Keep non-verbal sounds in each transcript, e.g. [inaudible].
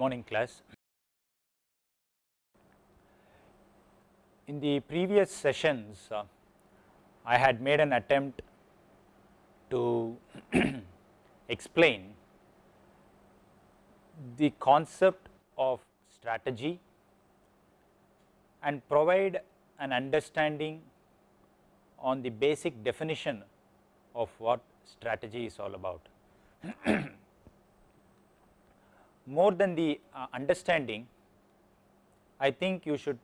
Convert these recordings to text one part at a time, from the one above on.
morning class. In the previous sessions, uh, I had made an attempt to [clears throat] explain the concept of strategy and provide an understanding on the basic definition of what strategy is all about. [clears throat] More than the uh, understanding, I think you should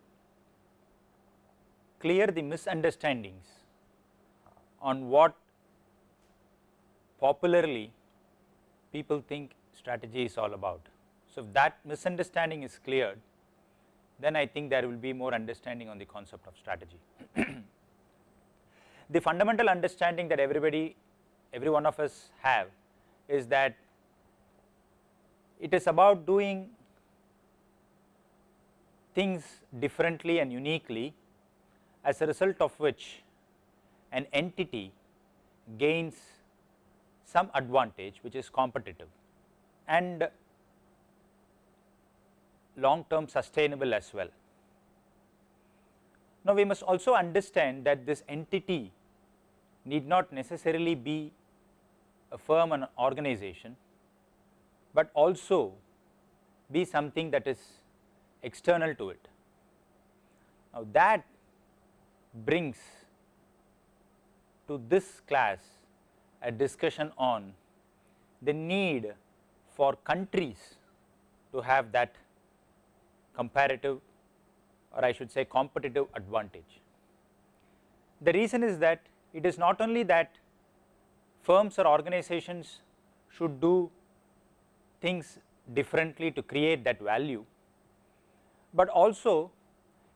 clear the misunderstandings on what popularly people think strategy is all about. So, if that misunderstanding is cleared, then I think there will be more understanding on the concept of strategy. [clears throat] the fundamental understanding that everybody, every one of us have is that it is about doing things differently and uniquely as a result of which an entity gains some advantage which is competitive and long term sustainable as well. Now, we must also understand that this entity need not necessarily be a firm and organization, but also be something that is external to it. Now, that brings to this class a discussion on the need for countries to have that comparative or I should say competitive advantage. The reason is that it is not only that firms or organizations should do things differently to create that value, but also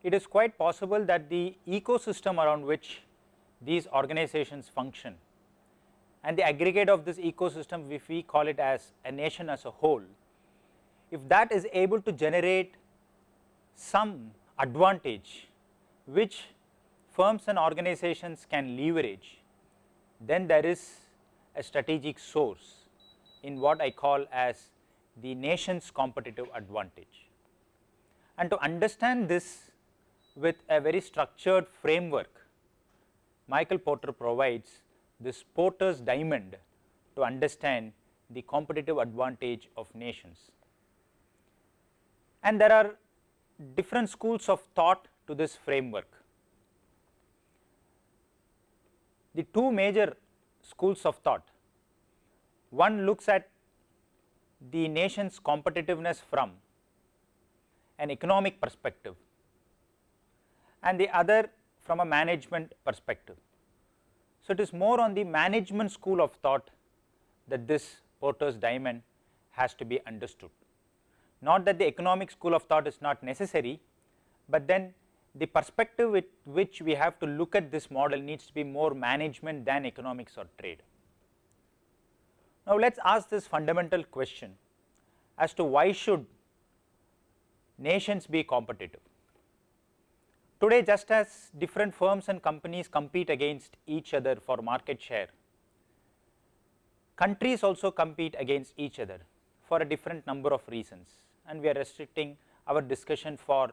it is quite possible that the ecosystem around which these organizations function and the aggregate of this ecosystem if we call it as a nation as a whole, if that is able to generate some advantage which firms and organizations can leverage, then there is a strategic source in what I call as the nation's competitive advantage. And to understand this with a very structured framework, Michael Porter provides this Porter's diamond to understand the competitive advantage of nations. And there are different schools of thought to this framework. The two major schools of thought, one looks at the nation's competitiveness from an economic perspective and the other from a management perspective. So, it is more on the management school of thought that this Porter's diamond has to be understood. Not that the economic school of thought is not necessary, but then the perspective with which we have to look at this model needs to be more management than economics or trade. Now, let us ask this fundamental question as to why should nations be competitive. Today just as different firms and companies compete against each other for market share, countries also compete against each other for a different number of reasons and we are restricting our discussion for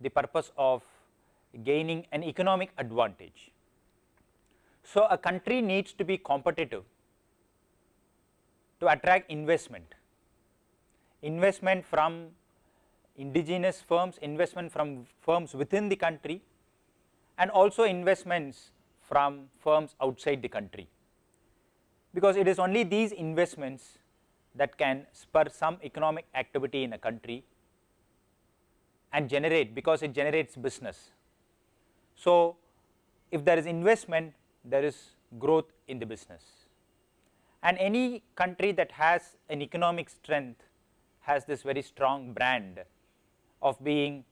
the purpose of gaining an economic advantage. So, a country needs to be competitive to attract investment, investment from indigenous firms, investment from firms within the country and also investments from firms outside the country. Because it is only these investments that can spur some economic activity in a country and generate because it generates business. So, if there is investment there is growth in the business and any country that has an economic strength has this very strong brand of being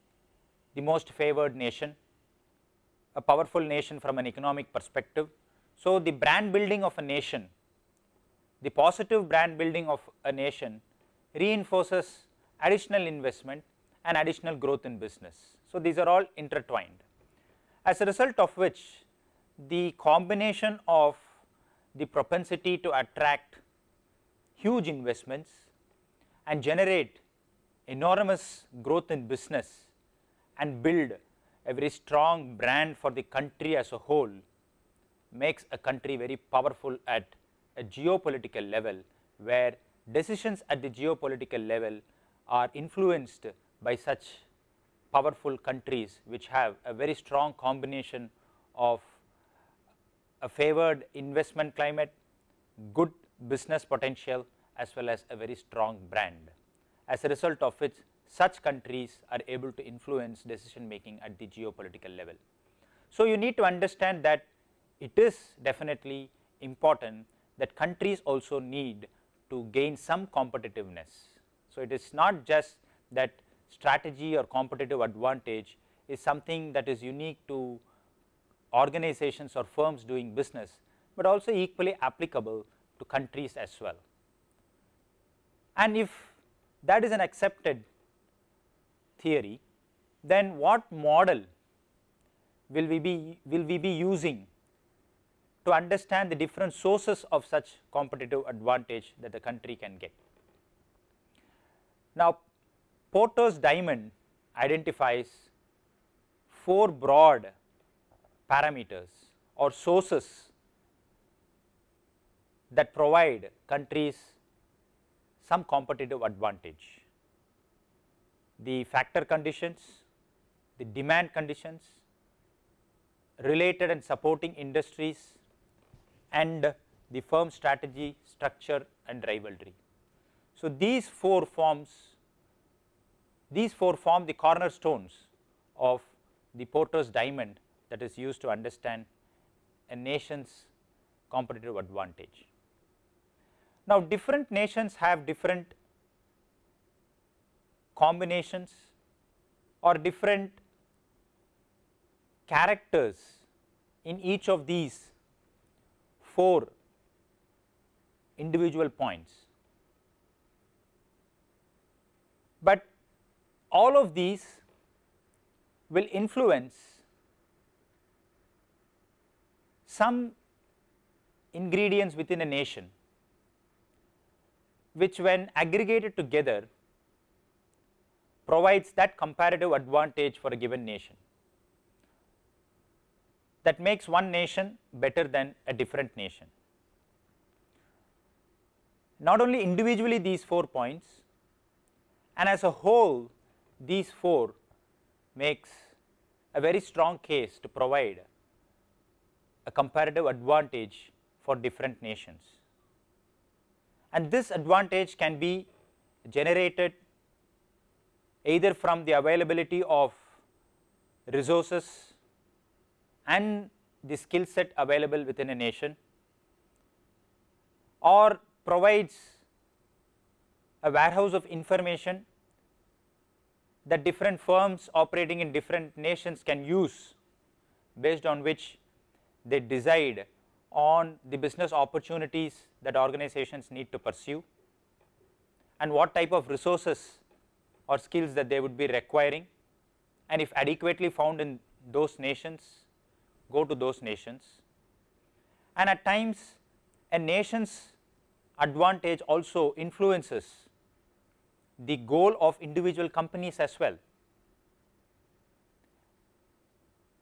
the most favored nation, a powerful nation from an economic perspective. So, the brand building of a nation the positive brand building of a nation reinforces additional investment and additional growth in business. So, these are all intertwined as a result of which the combination of the propensity to attract huge investments and generate enormous growth in business and build a very strong brand for the country as a whole makes a country very powerful at a geopolitical level where decisions at the geopolitical level are influenced by such powerful countries which have a very strong combination of a favored investment climate, good business potential as well as a very strong brand. As a result of which such countries are able to influence decision making at the geopolitical level. So, you need to understand that it is definitely important that countries also need to gain some competitiveness. So, it is not just that strategy or competitive advantage is something that is unique to organizations or firms doing business, but also equally applicable to countries as well. And if that is an accepted theory, then what model will we be will we be using to understand the different sources of such competitive advantage that the country can get. Now, Porter's diamond identifies four broad parameters or sources that provide countries some competitive advantage. The factor conditions, the demand conditions, related and supporting industries and the firm strategy, structure and rivalry. So, these four forms, these four form the cornerstones of the Porter's diamond that is used to understand a nation's competitive advantage. Now, different nations have different combinations or different characters in each of these four individual points. But all of these will influence some ingredients within a nation which when aggregated together provides that comparative advantage for a given nation that makes one nation better than a different nation. Not only individually these 4 points and as a whole these 4 makes a very strong case to provide a comparative advantage for different nations. And this advantage can be generated either from the availability of resources and the skill set available within a nation or provides a warehouse of information that different firms operating in different nations can use based on which they decide on the business opportunities that organizations need to pursue and what type of resources or skills that they would be requiring and if adequately found in those nations go to those nations and at times a nation's advantage also influences the goal of individual companies as well.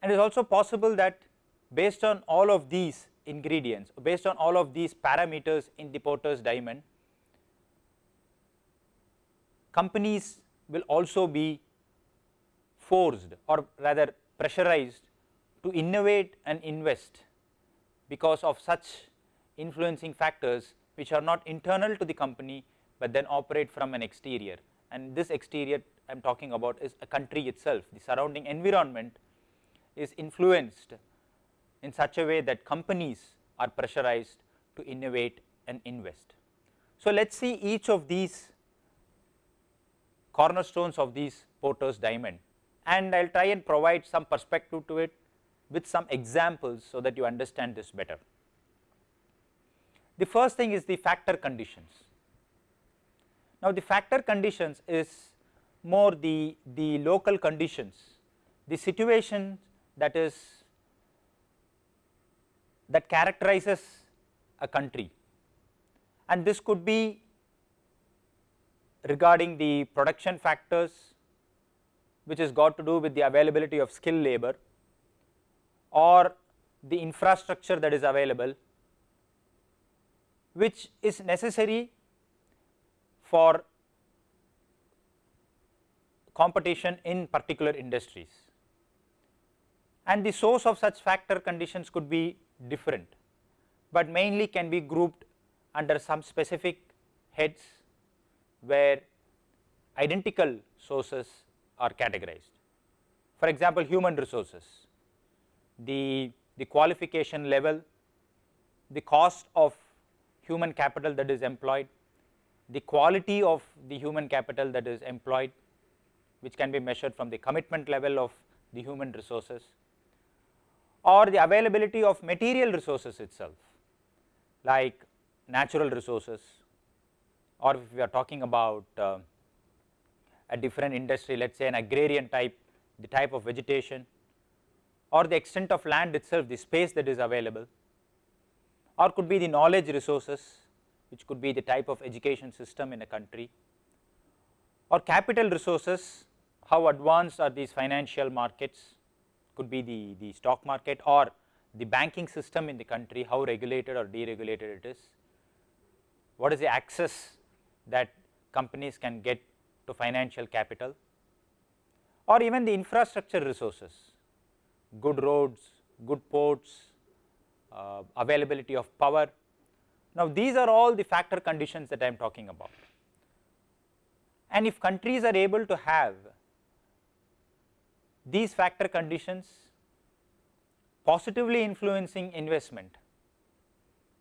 And it is also possible that based on all of these ingredients, based on all of these parameters in the Porter's diamond, companies will also be forced or rather pressurized to innovate and invest because of such influencing factors which are not internal to the company, but then operate from an exterior. And this exterior I am talking about is a country itself. The surrounding environment is influenced in such a way that companies are pressurized to innovate and invest. So, let us see each of these cornerstones of these Porter's diamond and I will try and provide some perspective to it with some examples so that you understand this better. The first thing is the factor conditions. Now, the factor conditions is more the, the local conditions, the situation that is that characterizes a country. And this could be regarding the production factors which has got to do with the availability of skilled labor or the infrastructure that is available which is necessary for competition in particular industries. And the source of such factor conditions could be different, but mainly can be grouped under some specific heads where identical sources are categorized. For example, human resources, the, the qualification level, the cost of human capital that is employed, the quality of the human capital that is employed which can be measured from the commitment level of the human resources or the availability of material resources itself like natural resources or if we are talking about uh, a different industry let us say an agrarian type the type of vegetation or the extent of land itself the space that is available or could be the knowledge resources which could be the type of education system in a country or capital resources how advanced are these financial markets could be the, the stock market or the banking system in the country how regulated or deregulated it is what is the access that companies can get to financial capital or even the infrastructure resources, good roads, good ports, uh, availability of power. Now, these are all the factor conditions that I am talking about. And if countries are able to have these factor conditions positively influencing investment,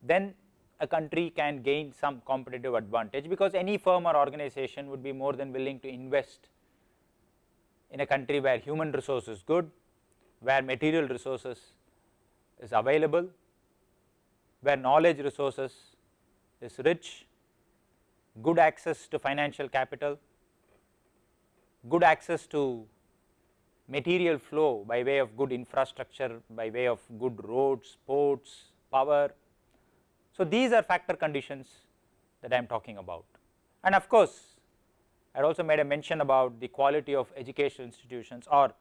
then a country can gain some competitive advantage because any firm or organization would be more than willing to invest in a country where human resource is good, where material resources is available, where knowledge resources is rich, good access to financial capital, good access to material flow by way of good infrastructure, by way of good roads, ports, power, so, these are factor conditions that I am talking about. And of course, I had also made a mention about the quality of educational institutions or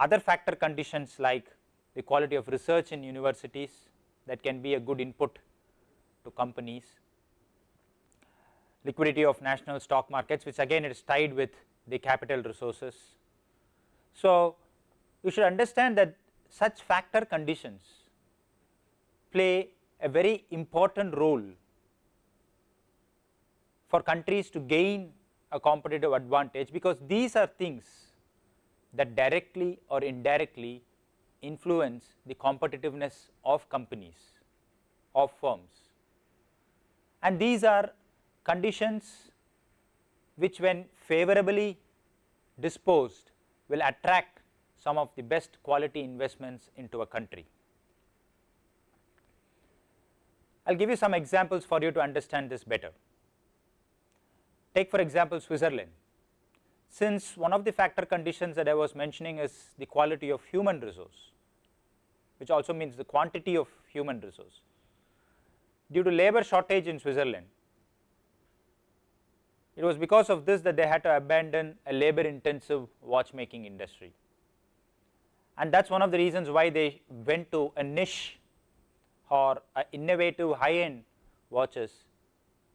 other factor conditions like the quality of research in universities that can be a good input to companies, liquidity of national stock markets which again it is tied with the capital resources. So, you should understand that such factor conditions play a very important role for countries to gain a competitive advantage because these are things that directly or indirectly influence the competitiveness of companies of firms. And these are conditions which when favorably disposed will attract some of the best quality investments into a country. I will give you some examples for you to understand this better. Take for example, Switzerland. Since one of the factor conditions that I was mentioning is the quality of human resource, which also means the quantity of human resource. Due to labor shortage in Switzerland, it was because of this that they had to abandon a labor intensive watchmaking industry. And that is one of the reasons why they went to a niche or innovative high end watches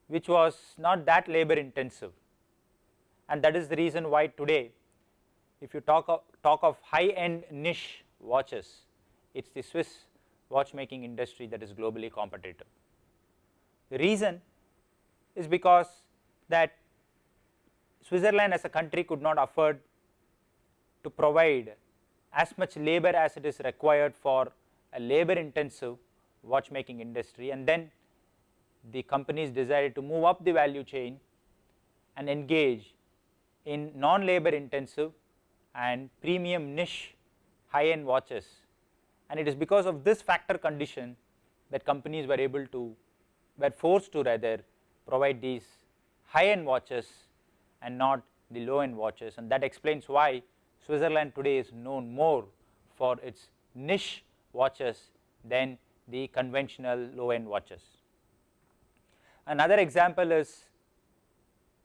which was not that labor intensive and that is the reason why today if you talk of, talk of high end niche watches it is the Swiss watchmaking industry that is globally competitive. The reason is because that Switzerland as a country could not afford to provide as much labor as it is required for a labor intensive watchmaking industry. And then the companies decided to move up the value chain and engage in non labor intensive and premium niche high end watches. And it is because of this factor condition that companies were able to were forced to rather provide these high end watches and not the low end watches and that explains why Switzerland today is known more for its niche watches than the conventional low end watches. Another example is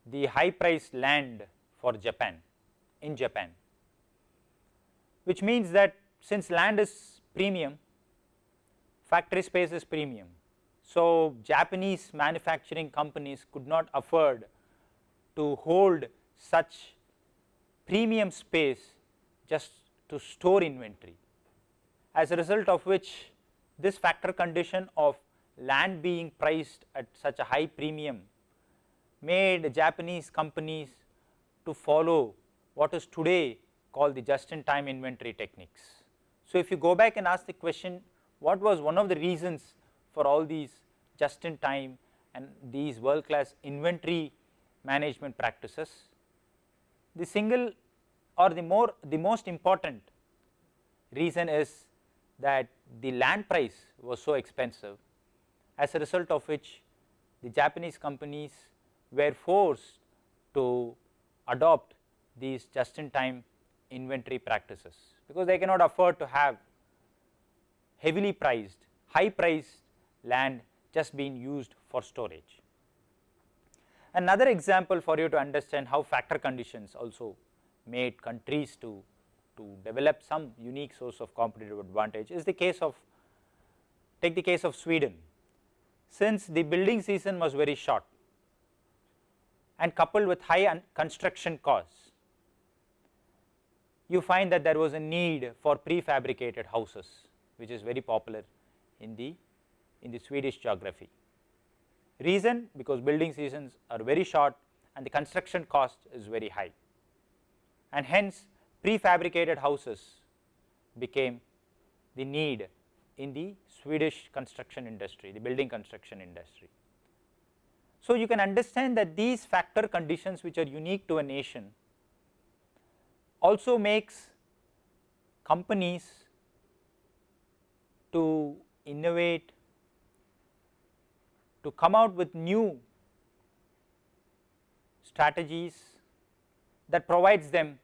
the high priced land for Japan in Japan, which means that since land is premium, factory space is premium. So, Japanese manufacturing companies could not afford to hold such premium space just to store inventory. As a result of which this factor condition of land being priced at such a high premium made Japanese companies to follow what is today called the just in time inventory techniques. So, if you go back and ask the question what was one of the reasons for all these just in time and these world class inventory management practices, the single or the more the most important reason is that the land price was so expensive as a result of which the Japanese companies were forced to adopt these just in time inventory practices because they cannot afford to have heavily priced high priced land just being used for storage. Another example for you to understand how factor conditions also made countries to, to develop some unique source of competitive advantage is the case of take the case of Sweden. Since the building season was very short and coupled with high construction costs, you find that there was a need for prefabricated houses which is very popular in the in the Swedish geography. Reason because building seasons are very short and the construction cost is very high and hence prefabricated houses became the need in the Swedish construction industry, the building construction industry. So, you can understand that these factor conditions which are unique to a nation also makes companies to innovate, to come out with new strategies that provides them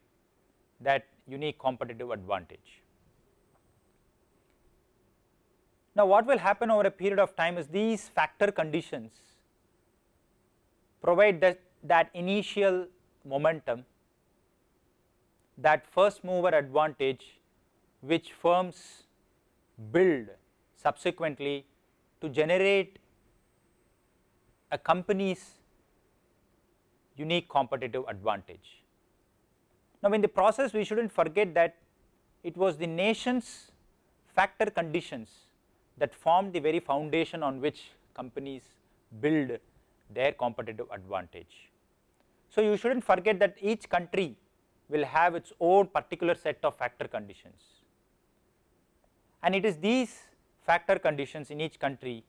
that unique competitive advantage. Now, what will happen over a period of time is these factor conditions provide that, that initial momentum, that first mover advantage which firms build subsequently to generate a company's unique competitive advantage. Now, in the process we should not forget that it was the nation's factor conditions that formed the very foundation on which companies build their competitive advantage. So, you should not forget that each country will have its own particular set of factor conditions and it is these factor conditions in each country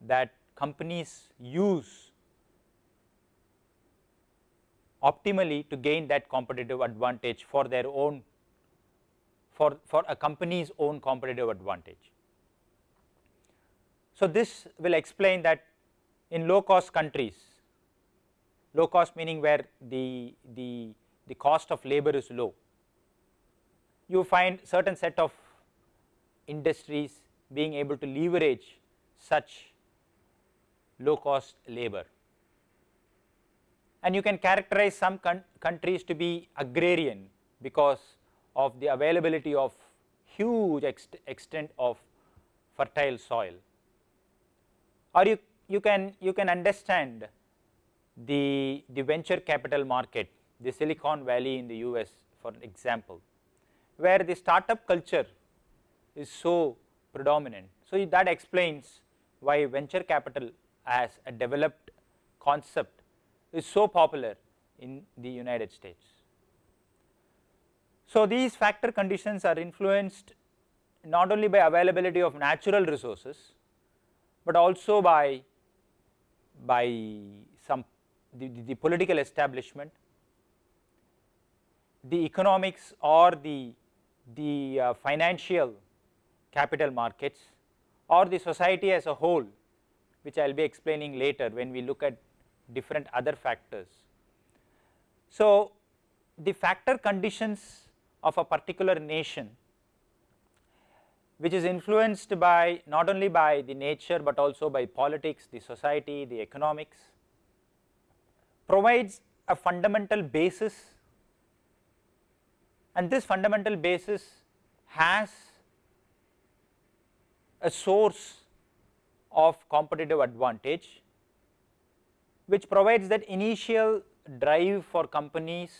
that companies use optimally to gain that competitive advantage for their own for, for a company's own competitive advantage. So, this will explain that in low cost countries, low cost meaning where the, the, the cost of labor is low, you find certain set of industries being able to leverage such low cost labor and you can characterize some countries to be agrarian because of the availability of huge ext extent of fertile soil or you, you can you can understand the, the venture capital market the Silicon Valley in the US for example, where the startup culture is so predominant. So, that explains why venture capital as a developed concept is so popular in the United States. So, these factor conditions are influenced not only by availability of natural resources, but also by, by some the, the, political establishment, the economics or the, the uh, financial capital markets or the society as a whole which I will be explaining later when we look at different other factors. So, the factor conditions of a particular nation which is influenced by not only by the nature, but also by politics, the society, the economics provides a fundamental basis and this fundamental basis has a source of competitive advantage which provides that initial drive for companies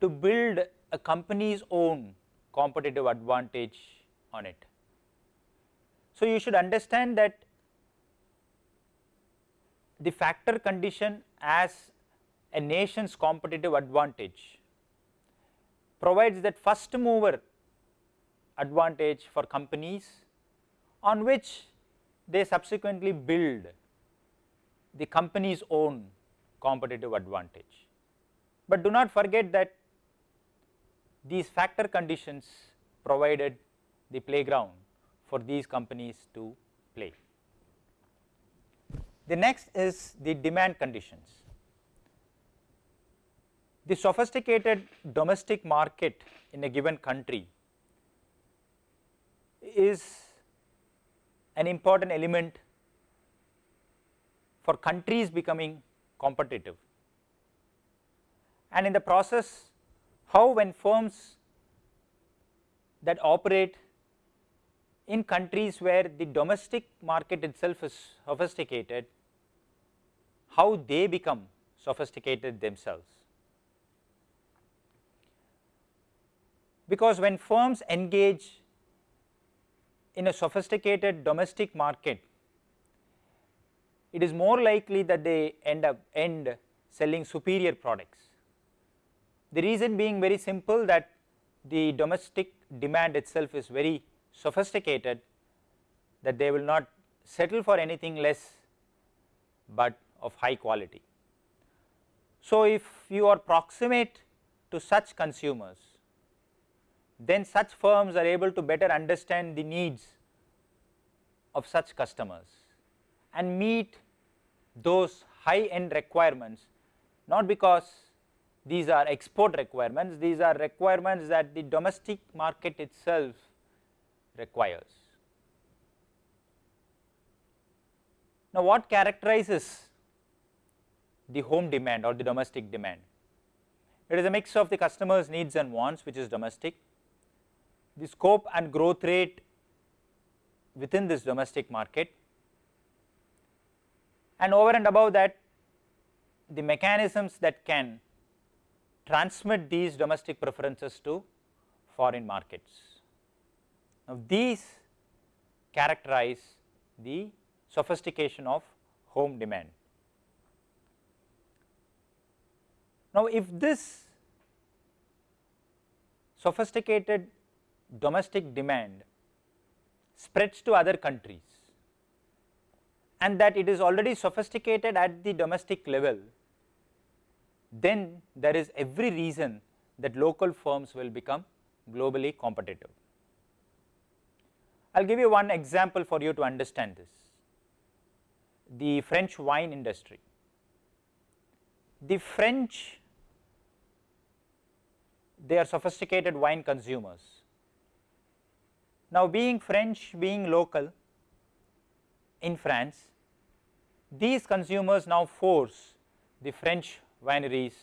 to build a company's own competitive advantage on it. So, you should understand that the factor condition as a nation's competitive advantage provides that first mover advantage for companies on which they subsequently build the company's own competitive advantage. But do not forget that these factor conditions provided the playground for these companies to play. The next is the demand conditions. The sophisticated domestic market in a given country is an important element for countries becoming competitive. And in the process how when firms that operate in countries where the domestic market itself is sophisticated, how they become sophisticated themselves. Because when firms engage in a sophisticated domestic market, it is more likely that they end up end selling superior products. The reason being very simple that the domestic demand itself is very sophisticated that they will not settle for anything less, but of high quality. So, if you are proximate to such consumers, then such firms are able to better understand the needs of such customers and meet those high end requirements not because these are export requirements, these are requirements that the domestic market itself requires. Now, what characterizes the home demand or the domestic demand? It is a mix of the customer's needs and wants which is domestic, the scope and growth rate within this domestic market and over and above that the mechanisms that can transmit these domestic preferences to foreign markets. Now, these characterize the sophistication of home demand. Now, if this sophisticated domestic demand spreads to other countries and that it is already sophisticated at the domestic level, then there is every reason that local firms will become globally competitive. I will give you one example for you to understand this, the French wine industry. The French, they are sophisticated wine consumers. Now, being French, being local in France, these consumers now force the French wineries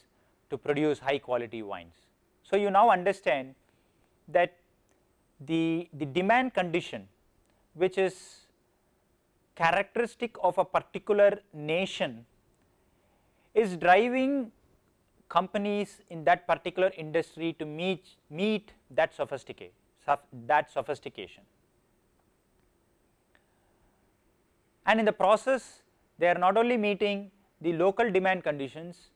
to produce high quality wines. So, you now understand that the, the demand condition which is characteristic of a particular nation is driving companies in that particular industry to meet, meet that sophisticate, that sophistication. And in the process they are not only meeting the local demand conditions,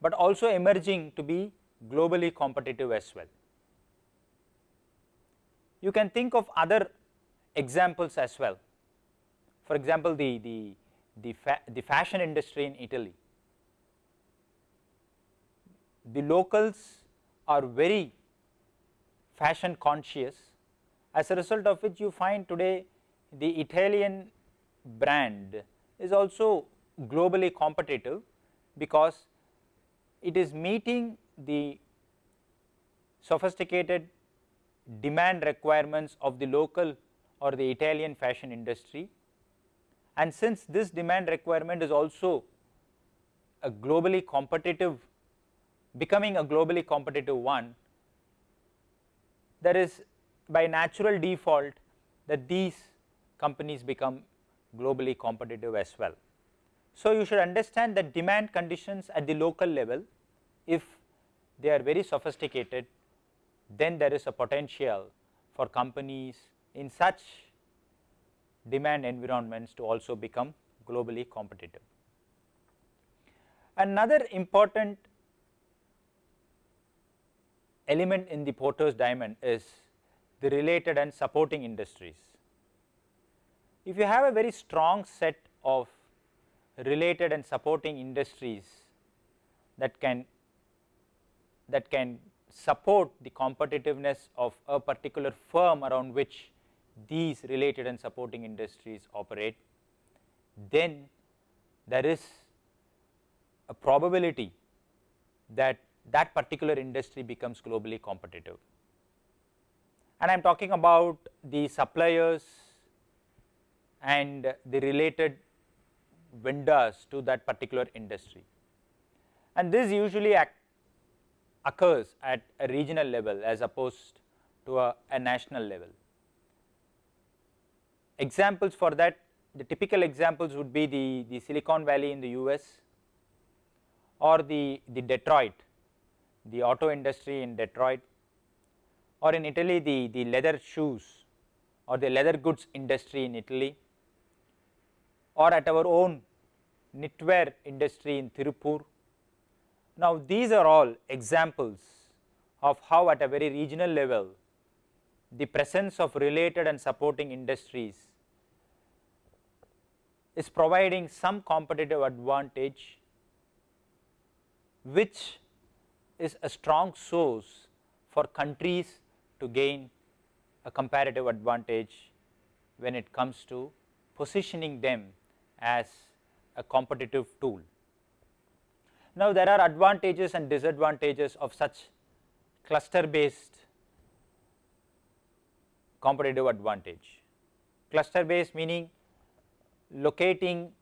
but also emerging to be globally competitive as well. You can think of other examples as well. For example, the, the, the, fa the fashion industry in Italy. The locals are very fashion conscious as a result of which you find today the Italian brand is also globally competitive because it is meeting the sophisticated demand requirements of the local or the Italian fashion industry. And since this demand requirement is also a globally competitive becoming a globally competitive one, there is by natural default that these companies become globally competitive as well. So, you should understand that demand conditions at the local level if they are very sophisticated then there is a potential for companies in such demand environments to also become globally competitive. Another important element in the Porter's diamond is the related and supporting industries. If you have a very strong set of related and supporting industries that can that can support the competitiveness of a particular firm around which these related and supporting industries operate, then there is a probability that that particular industry becomes globally competitive. And I am talking about the suppliers and the related vendors to that particular industry. And this usually occurs at a regional level as opposed to a, a national level. Examples for that the typical examples would be the, the Silicon Valley in the US or the, the Detroit, the auto industry in Detroit or in Italy the, the leather shoes or the leather goods industry in Italy or at our own knitwear industry in Tirupur. Now, these are all examples of how at a very regional level the presence of related and supporting industries is providing some competitive advantage which is a strong source for countries to gain a comparative advantage when it comes to positioning them as a competitive tool. Now, there are advantages and disadvantages of such cluster based competitive advantage. Cluster based meaning locating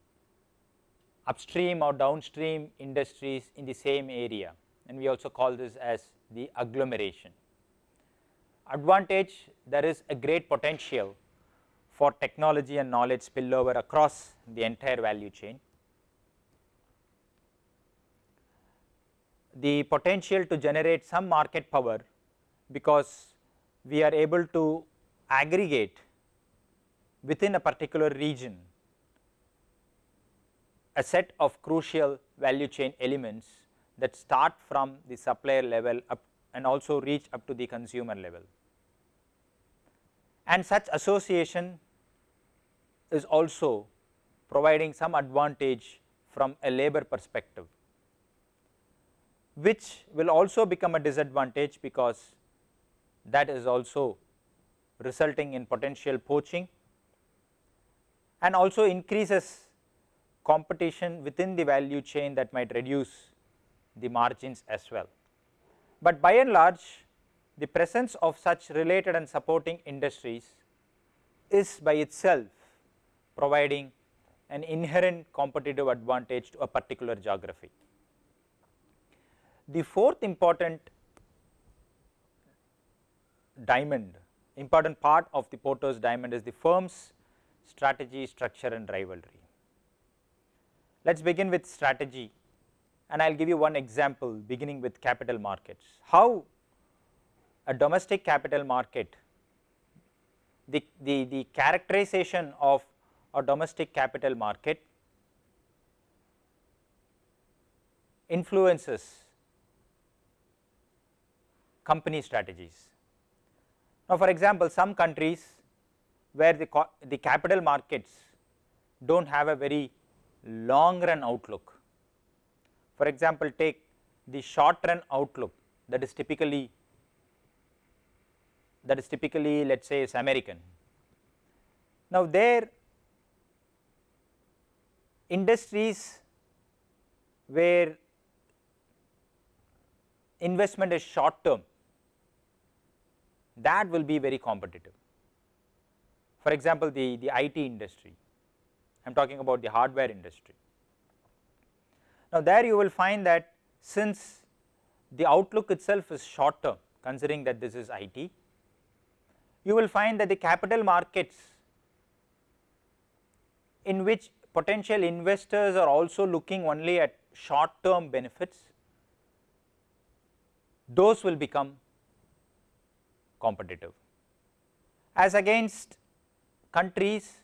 upstream or downstream industries in the same area and we also call this as the agglomeration. Advantage there is a great potential for technology and knowledge spillover across the entire value chain. The potential to generate some market power because we are able to aggregate within a particular region a set of crucial value chain elements that start from the supplier level up and also reach up to the consumer level. And such association is also providing some advantage from a labor perspective, which will also become a disadvantage because that is also resulting in potential poaching and also increases competition within the value chain that might reduce the margins as well. But by and large the presence of such related and supporting industries is by itself providing an inherent competitive advantage to a particular geography. The fourth important diamond important part of the Porter's diamond is the firm's strategy, structure and rivalry. Let us begin with strategy and I will give you one example beginning with capital markets. How a domestic capital market, the, the, the characterization of a domestic capital market influences company strategies. Now, for example, some countries where the, the capital markets do not have a very long run outlook. For example, take the short run outlook that is typically that is typically let us say is American. Now, there industries where investment is short term that will be very competitive. For example, the, the IT industry I am talking about the hardware industry. Now, there you will find that since the outlook itself is short term considering that this is IT. You will find that the capital markets in which potential investors are also looking only at short term benefits, those will become competitive. As against countries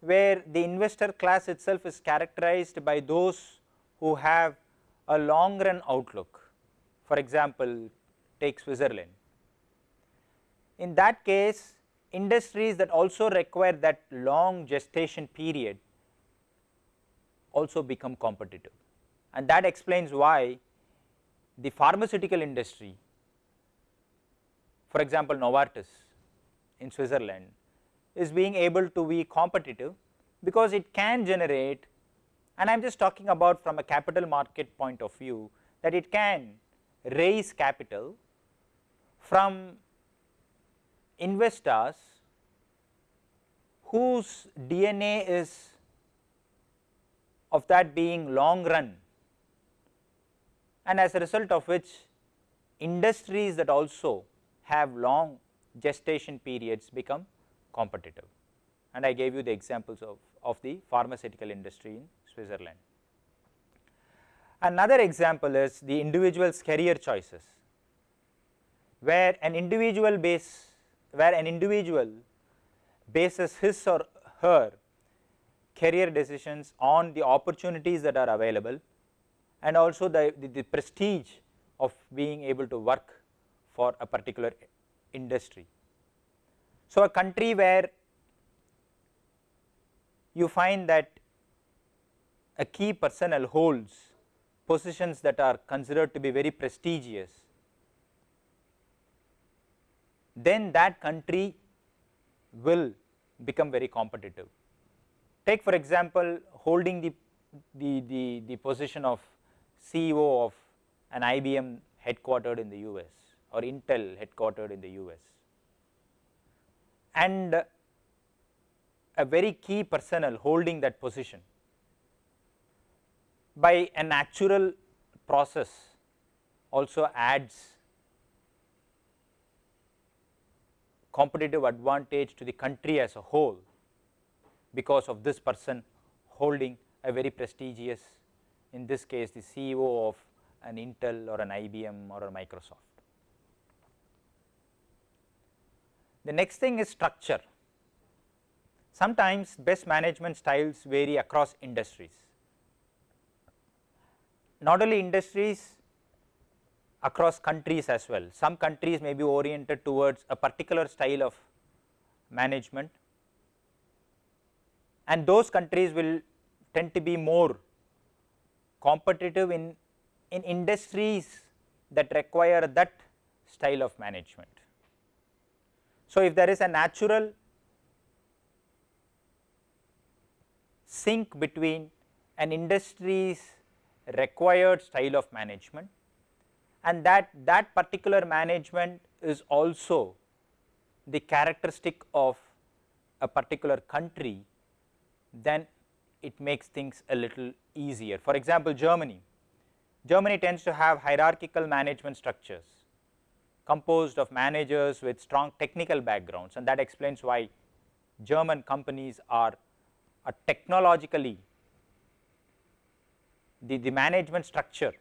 where the investor class itself is characterized by those who have a long run outlook. For example, take Switzerland. In that case, industries that also require that long gestation period also become competitive and that explains why the pharmaceutical industry for example Novartis in Switzerland is being able to be competitive because it can generate and I am just talking about from a capital market point of view that it can raise capital from investors whose DNA is of that being long run. And as a result of which industries that also have long gestation periods become competitive. And I gave you the examples of, of the pharmaceutical industry in Switzerland. Another example is the individual's career choices where an individual base where an individual bases his or her career decisions on the opportunities that are available and also the, the, the, prestige of being able to work for a particular industry. So, a country where you find that a key personnel holds positions that are considered to be very prestigious, then that country will become very competitive. Take for example, holding the, the, the, the position of CEO of an IBM headquartered in the US or Intel headquartered in the US. And a very key personnel holding that position by a natural process also adds competitive advantage to the country as a whole because of this person holding a very prestigious in this case the CEO of an Intel or an IBM or a Microsoft. The next thing is structure. Sometimes best management styles vary across industries. Not only industries, across countries as well. Some countries may be oriented towards a particular style of management and those countries will tend to be more competitive in, in industries that require that style of management. So, if there is a natural sync between an industry's required style of management and that that particular management is also the characteristic of a particular country then it makes things a little easier. For example, Germany, Germany tends to have hierarchical management structures composed of managers with strong technical backgrounds and that explains why German companies are, are technologically the, the management structure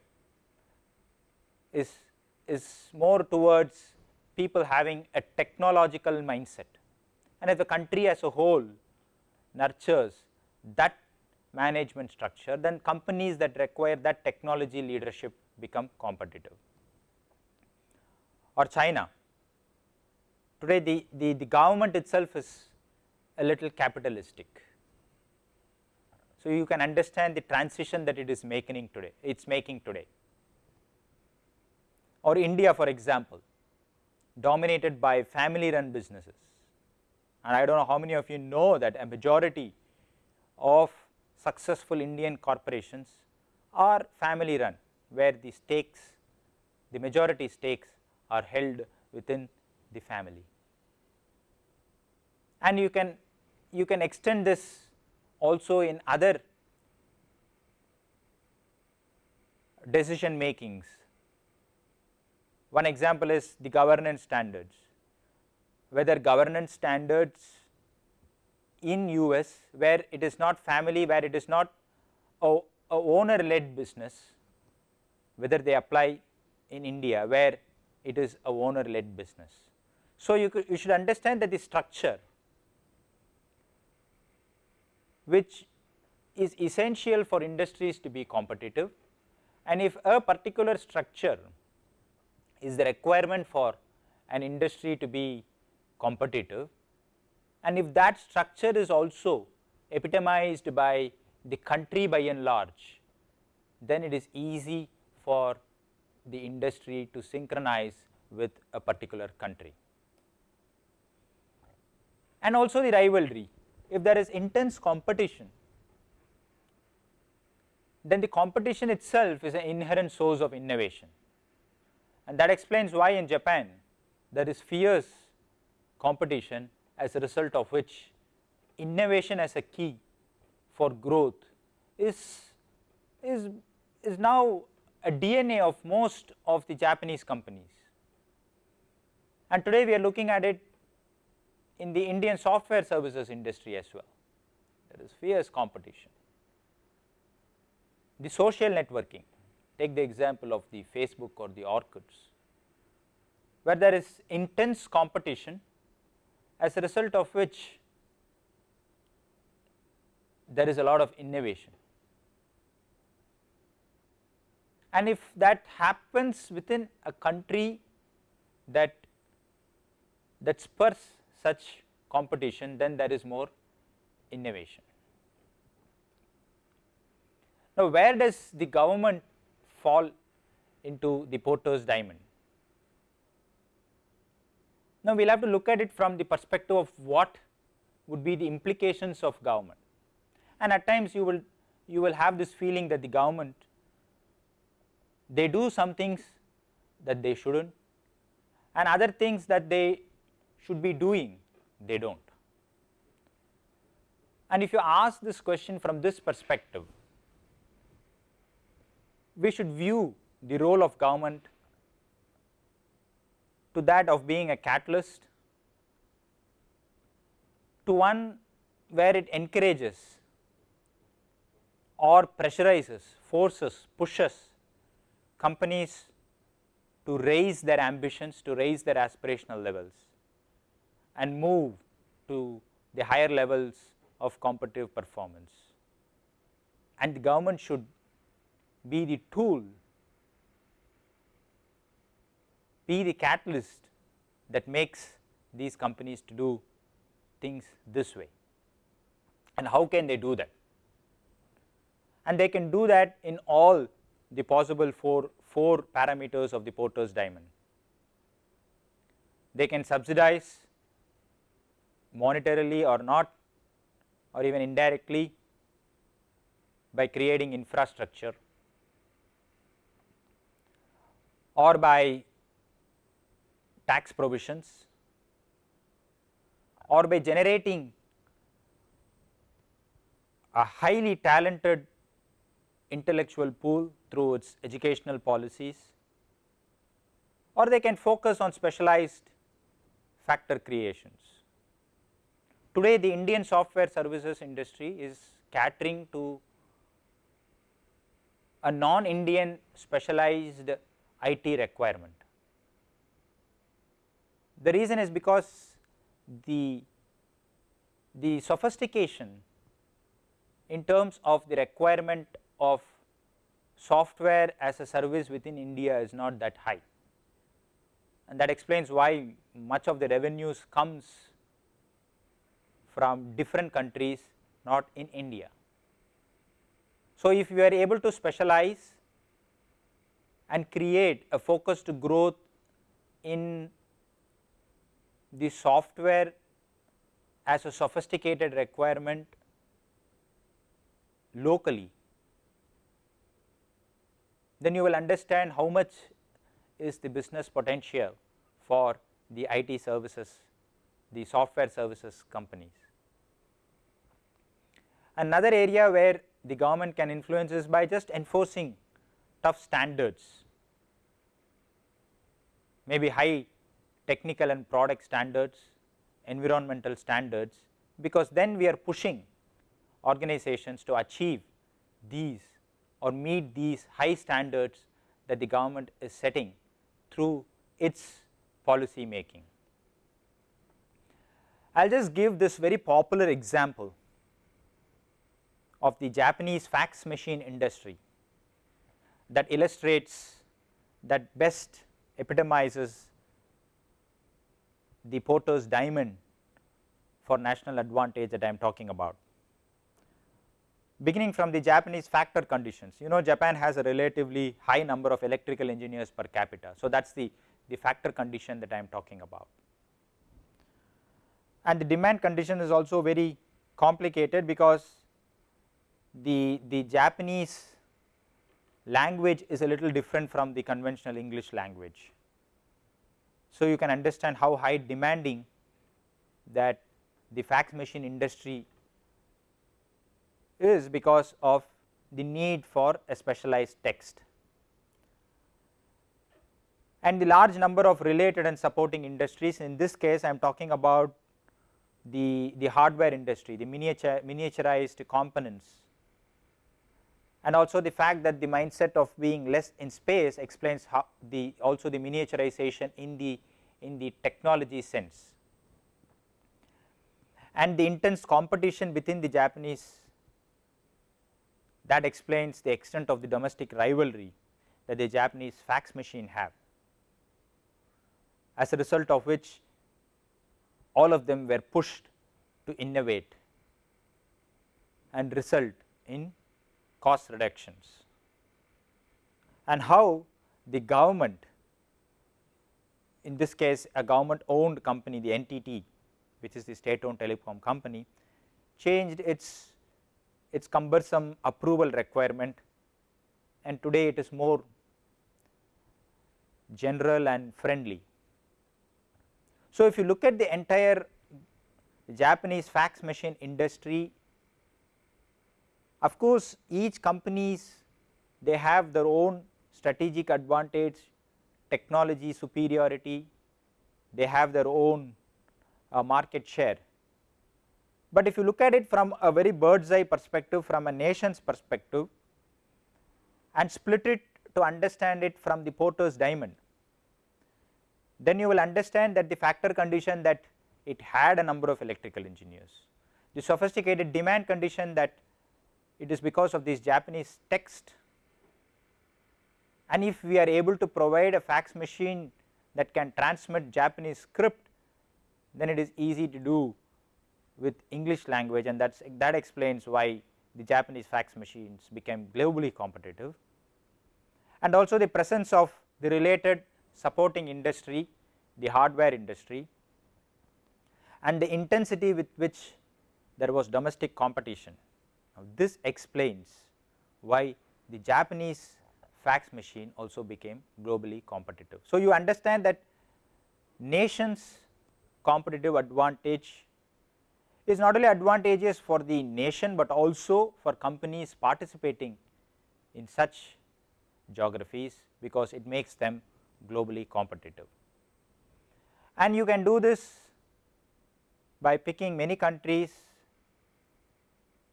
is, is more towards people having a technological mindset and if the country as a whole nurtures that management structure then companies that require that technology leadership become competitive. Or China, today the, the, the government itself is a little capitalistic. So, you can understand the transition that it is making today, it is making today. Or India for example, dominated by family run businesses and I do not know how many of you know that a majority of successful Indian corporations are family run where the stakes, the majority stakes are held within the family. And you can, you can extend this also in other decision makings One example is the governance standards, whether governance standards in US where it is not family, where it is not a, a owner led business, whether they apply in India where it is a owner led business. So, you, could, you should understand that the structure which is essential for industries to be competitive and if a particular structure is the requirement for an industry to be competitive and if that structure is also epitomized by the country by and large, then it is easy for the industry to synchronize with a particular country. And also the rivalry, if there is intense competition, then the competition itself is an inherent source of innovation and that explains why in Japan there is fierce competition as a result of which innovation as a key for growth is, is, is now a DNA of most of the Japanese companies. And today we are looking at it in the Indian software services industry as well. There is fierce competition. The social networking, take the example of the Facebook or the Orkuts, where there is intense competition as a result of which there is a lot of innovation. And if that happens within a country that that spurs such competition, then there is more innovation. Now, where does the government fall into the Porter's diamond? Now, we will have to look at it from the perspective of what would be the implications of government and at times you will you will have this feeling that the government they do some things that they should not and other things that they should be doing they do not. And if you ask this question from this perspective we should view the role of government to that of being a catalyst to one where it encourages or pressurizes, forces, pushes companies to raise their ambitions, to raise their aspirational levels and move to the higher levels of competitive performance. And the government should be the tool, be the catalyst that makes these companies to do things this way. And how can they do that? And they can do that in all the possible four, four parameters of the Porter's diamond. They can subsidize monetarily or not or even indirectly by creating infrastructure or by tax provisions or by generating a highly talented intellectual pool through its educational policies or they can focus on specialized factor creations. Today the Indian software services industry is catering to a non-Indian specialized IT requirement. The reason is because the, the sophistication in terms of the requirement of software as a service within India is not that high and that explains why much of the revenues comes from different countries not in India. So, if you are able to specialize and create a focused growth in the software as a sophisticated requirement locally, then you will understand how much is the business potential for the IT services, the software services companies. Another area where the government can influence is by just enforcing tough standards maybe high technical and product standards, environmental standards because then we are pushing organizations to achieve these or meet these high standards that the government is setting through its policy making. I will just give this very popular example of the Japanese fax machine industry that illustrates that best epitomizes the Porter's diamond for national advantage that I am talking about. Beginning from the Japanese factor conditions, you know Japan has a relatively high number of electrical engineers per capita. So, that is the, the factor condition that I am talking about. And the demand condition is also very complicated because the, the Japanese language is a little different from the conventional English language. So, you can understand how high demanding that the fax machine industry is because of the need for a specialized text. And the large number of related and supporting industries in this case I am talking about the, the hardware industry, the miniature, miniaturized components and also the fact that the mindset of being less in space explains how the also the miniaturization in the in the technology sense. And the intense competition within the Japanese that explains the extent of the domestic rivalry that the Japanese fax machine have as a result of which all of them were pushed to innovate and result in cost reductions and how the government in this case a government owned company the NTT which is the state owned telecom company changed its its cumbersome approval requirement and today it is more general and friendly. So, if you look at the entire Japanese fax machine industry of course, each companies they have their own strategic advantage, technology superiority, they have their own uh, market share. But if you look at it from a very bird's eye perspective from a nation's perspective and split it to understand it from the Porter's diamond, then you will understand that the factor condition that it had a number of electrical engineers, the sophisticated demand condition that it is because of this Japanese text. And if we are able to provide a fax machine that can transmit Japanese script then it is easy to do with English language. And that's that explains why the Japanese fax machines became globally competitive. And also the presence of the related supporting industry the hardware industry and the intensity with which there was domestic competition now, this explains why the Japanese fax machine also became globally competitive. So, you understand that nations competitive advantage is not only advantageous for the nation, but also for companies participating in such geographies because it makes them globally competitive. And you can do this by picking many countries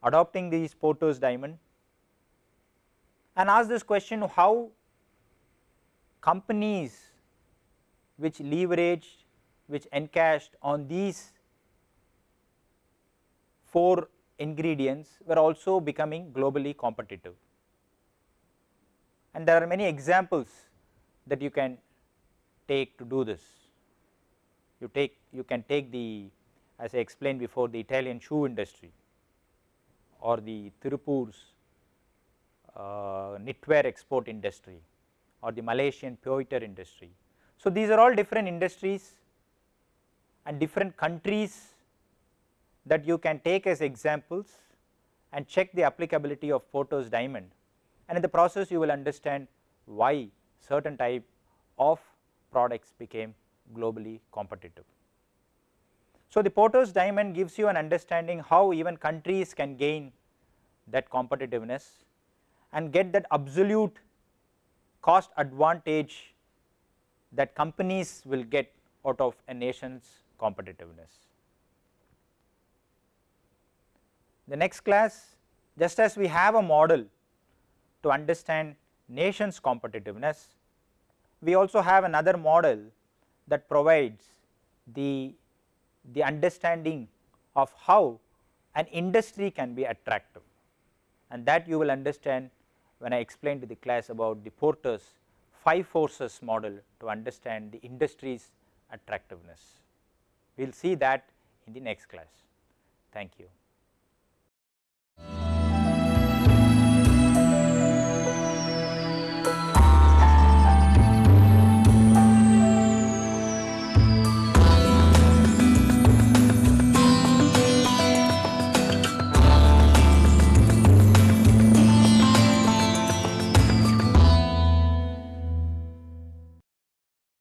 adopting these Porter's diamond and ask this question how companies which leveraged which encashed on these four ingredients were also becoming globally competitive. And there are many examples that you can take to do this. You take you can take the as I explained before the Italian shoe industry or the Tirupur's uh, knitwear export industry or the Malaysian pewter industry. So, these are all different industries and different countries that you can take as examples and check the applicability of Porter's diamond and in the process you will understand why certain type of products became globally competitive. So, the Porter's diamond gives you an understanding how even countries can gain that competitiveness and get that absolute cost advantage that companies will get out of a nation's competitiveness. The next class just as we have a model to understand nation's competitiveness, we also have another model that provides the, the understanding of how an industry can be attractive and that you will understand when I explain to the class about the Porter's 5 forces model to understand the industry's attractiveness. We will see that in the next class. Thank you.